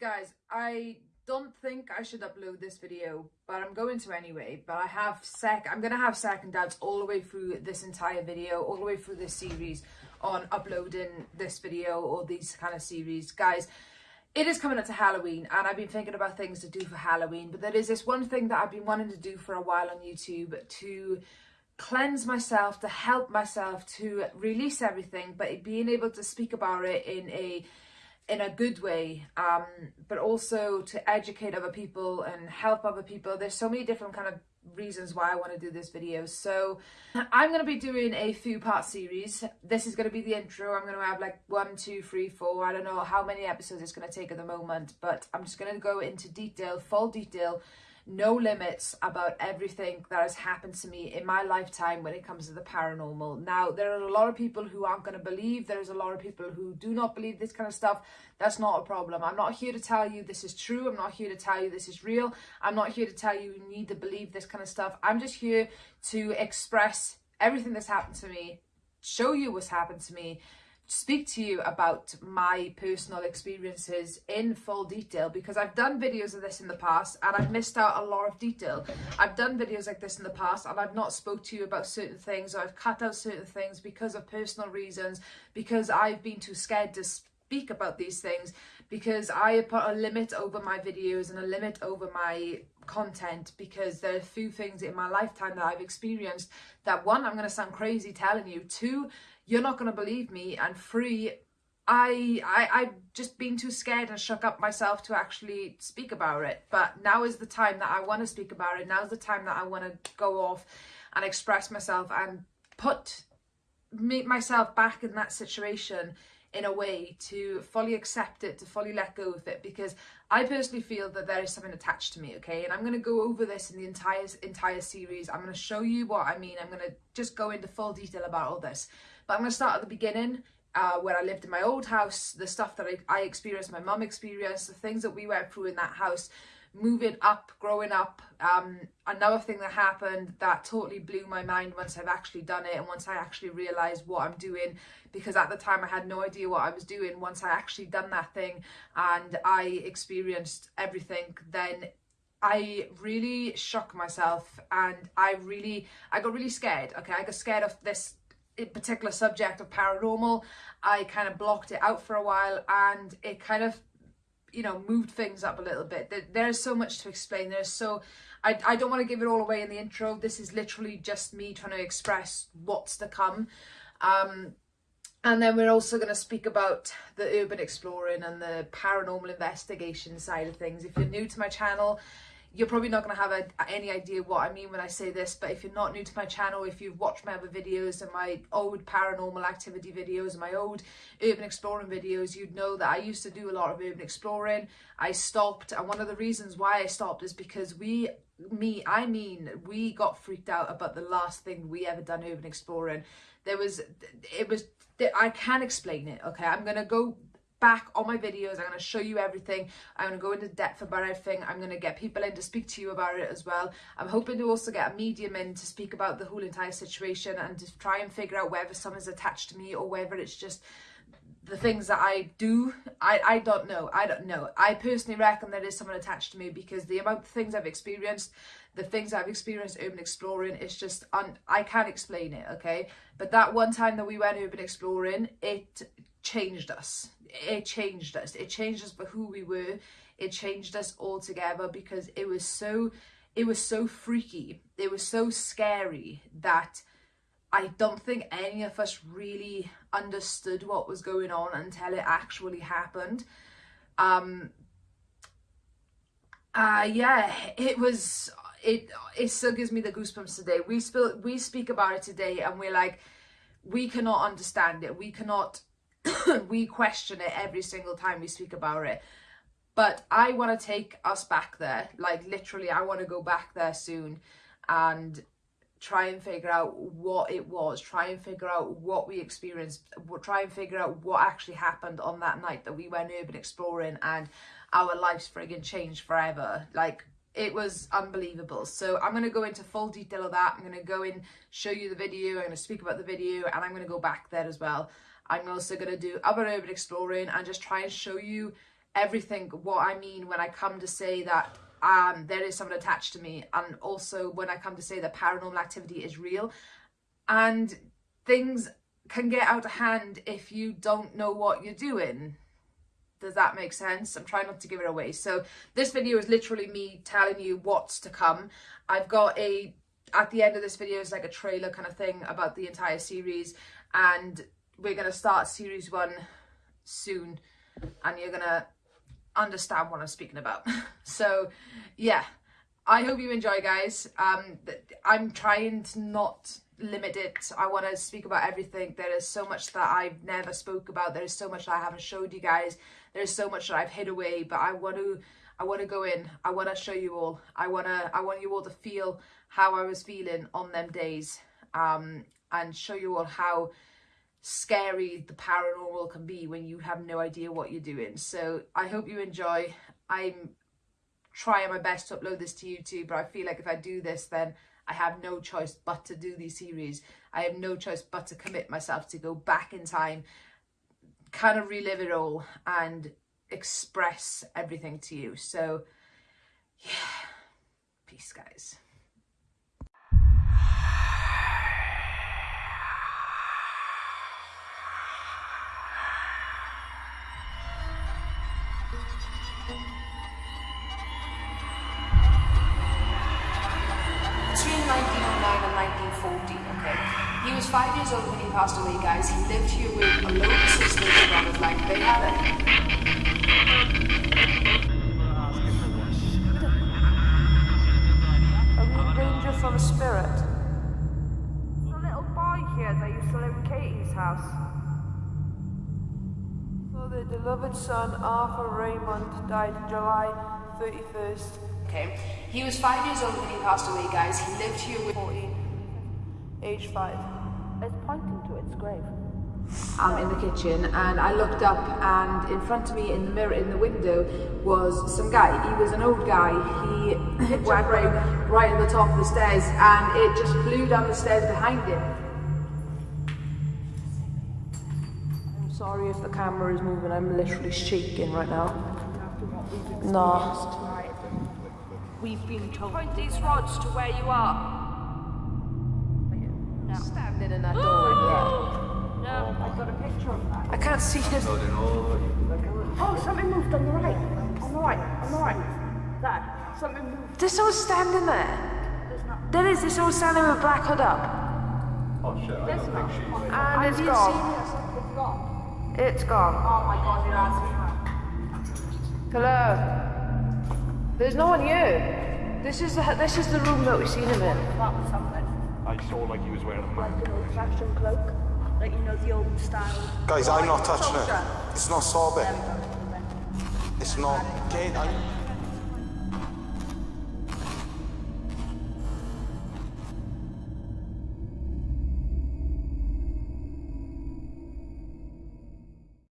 Guys, I don't think I should upload this video, but I'm going to anyway. But I have sec I'm gonna have second doubts all the way through this entire video, all the way through this series on uploading this video or these kind of series. Guys, it is coming up to Halloween and I've been thinking about things to do for Halloween, but there is this one thing that I've been wanting to do for a while on YouTube to cleanse myself, to help myself, to release everything, but being able to speak about it in a in a good way um but also to educate other people and help other people. There's so many different kind of reasons why I want to do this video. So I'm going to be doing a few part series. This is going to be the intro. I'm going to have like one two three four. I don't know how many episodes it's going to take at the moment but I'm just going to go into detail full detail no limits about everything that has happened to me in my lifetime when it comes to the paranormal. Now, there are a lot of people who aren't going to believe. There's a lot of people who do not believe this kind of stuff. That's not a problem. I'm not here to tell you this is true. I'm not here to tell you this is real. I'm not here to tell you you need to believe this kind of stuff. I'm just here to express everything that's happened to me, show you what's happened to me, speak to you about my personal experiences in full detail because I've done videos of this in the past and I've missed out a lot of detail. I've done videos like this in the past and I've not spoke to you about certain things or I've cut out certain things because of personal reasons, because I've been too scared to speak about these things, because I put a limit over my videos and a limit over my content because there are a few things in my lifetime that I've experienced that one, I'm going to sound crazy telling you, two, you're not going to believe me and three I, I I've just been too scared and shook up myself to actually speak about it. But now is the time that I want to speak about it. Now is the time that I want to go off and express myself and put me, myself back in that situation in a way to fully accept it, to fully let go of it, because I personally feel that there is something attached to me, okay? And I'm going to go over this in the entire entire series. I'm going to show you what I mean. I'm going to just go into full detail about all this. But I'm going to start at the beginning, uh, where I lived in my old house, the stuff that I, I experienced, my mum experienced, the things that we went through in that house, moving up, growing up. Um, another thing that happened that totally blew my mind once I've actually done it and once I actually realised what I'm doing because at the time I had no idea what I was doing. Once I actually done that thing and I experienced everything, then I really shocked myself and I really, I got really scared. Okay, I got scared of this particular subject of paranormal. I kind of blocked it out for a while and it kind of, you know, moved things up a little bit. There's so much to explain. There's so, I, I don't want to give it all away in the intro. This is literally just me trying to express what's to come. Um, and then we're also going to speak about the urban exploring and the paranormal investigation side of things. If you're new to my channel, you're probably not going to have a, any idea what I mean when I say this, but if you're not new to my channel, if you've watched my other videos and my old paranormal activity videos and my old urban exploring videos, you'd know that I used to do a lot of urban exploring. I stopped, and one of the reasons why I stopped is because we, me, I mean, we got freaked out about the last thing we ever done urban exploring. There was, it was, I can't explain it, okay? I'm going to go back on my videos. I'm going to show you everything. I'm going to go into depth about everything. I'm going to get people in to speak to you about it as well. I'm hoping to also get a medium in to speak about the whole entire situation and to try and figure out whether someone's attached to me or whether it's just the things that I do, I, I don't know. I don't know. I personally reckon there is someone attached to me because the amount of things I've experienced, the things I've experienced urban exploring, it's just, un, I can't explain it, okay? But that one time that we went urban exploring, it changed us. It changed us. It changed us for who we were. It changed us altogether because it was so it was so freaky. It was so scary that I don't think any of us really understood what was going on until it actually happened. Um uh yeah, it was it it still gives me the goosebumps today. We spill we speak about it today and we're like we cannot understand it. We cannot we question it every single time we speak about it. But I want to take us back there. Like literally, I want to go back there soon and try and figure out what it was, try and figure out what we experienced, try and figure out what actually happened on that night that we went urban exploring and our lives friggin' changed forever. Like it was unbelievable. So I'm going to go into full detail of that. I'm going to go in, show you the video, I'm going to speak about the video and I'm going to go back there as well. I'm also going to do other urban exploring and just try and show you everything what I mean when I come to say that um, there is someone attached to me, and also when I come to say that paranormal activity is real, and things can get out of hand if you don't know what you're doing. Does that make sense? I'm trying not to give it away. So this video is literally me telling you what's to come. I've got a, at the end of this video is like a trailer kind of thing about the entire series and we're going to start series one soon and you're going to understand what I'm speaking about. so yeah, I hope you enjoy guys. Um, I'm trying to not limit it. I want to speak about everything. There is so much that I've never spoke about. There is so much that I haven't showed you guys. There's so much that I've hid away, but I want to I want to go in. I want to show you all. I want to I want you all to feel how I was feeling on them days um and show you all how scary the paranormal can be when you have no idea what you're doing. So I hope you enjoy. I'm trying my best to upload this to YouTube, but I feel like if I do this then I have no choice but to do these series. I have no choice but to commit myself to go back in time, kind of relive it all and express everything to you. So, yeah, peace, guys. Was five years old when he passed away, guys. He lived here with a load of sisters and brothers, like they had a... Are we in danger from a spirit? The little boy here that used to live in Katie's house. So the beloved son Arthur Raymond died July 31st, Okay? He was five years old when he passed away, guys. He lived here with... 14, age 5. It's pointing to its grave. I'm in the kitchen and I looked up and in front of me in the mirror in the window was some guy. He was an old guy. He went right, right at the top of the stairs and it just flew down the stairs behind him. I'm sorry if the camera is moving, I'm literally shaking right now. No. We've been told. Point these rods to where you are. Can't see him. Oh, something moved on the right. On the right. On the right. There. Something moved. There's someone standing there. There's not. There is, there's someone standing with black hood up. Oh, there's not. And Have it's you gone. seen it? It's gone. It's gone. Oh my god, you're Hello. There's no one here. This is the this is the room that we've seen him in. That was something. I saw like he was wearing a Like mask. an old fashioned cloak. Like, you know, the old style. Guys, I'm not touching it. It's not sorbet. It's not. I'm,